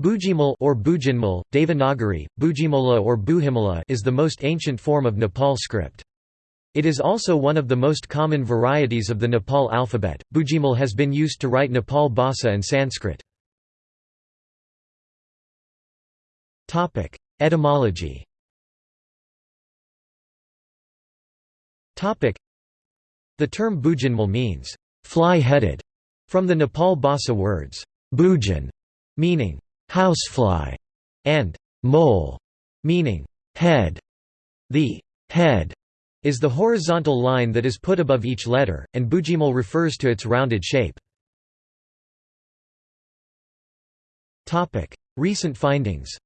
Bujimal or Bujinmal, Devanagari, Bujimola or Buhimala is the most ancient form of Nepal script. It is also one of the most common varieties of the Nepal alphabet. Bujimal has been used to write Nepal Bhasa and Sanskrit. Topic: Etymology. Topic: The term Bujinmal means fly-headed from the Nepal Bhasa words bujan meaning housefly, and mole, meaning head. The head is the horizontal line that is put above each letter, and bujimal refers to its rounded shape. Recent findings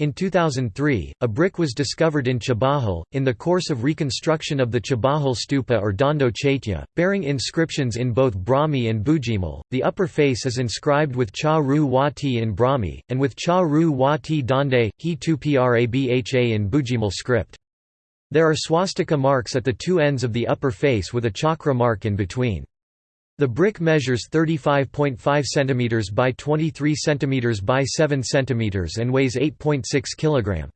in 2003, a brick was discovered in Chabahil, in the course of reconstruction of the Chabahil stupa or Dhando Chaitya, bearing inscriptions in both Brahmi and Bujimal. The upper face is inscribed with Cha Ru Wa Ti in Brahmi, and with Cha Ru Wa Ti Dande, He Tu Prabha in Bujimal script. There are swastika marks at the two ends of the upper face with a chakra mark in between. The brick measures 35.5 cm by 23 cm by 7 cm and weighs 8.6 kg.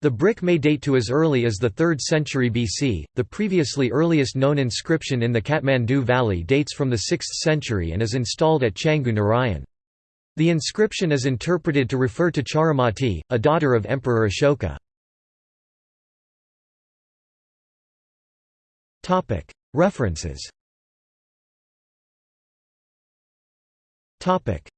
The brick may date to as early as the 3rd century BC. The previously earliest known inscription in the Kathmandu Valley dates from the 6th century and is installed at Changu Narayan. The inscription is interpreted to refer to Charumati, a daughter of Emperor Ashoka. References Topic: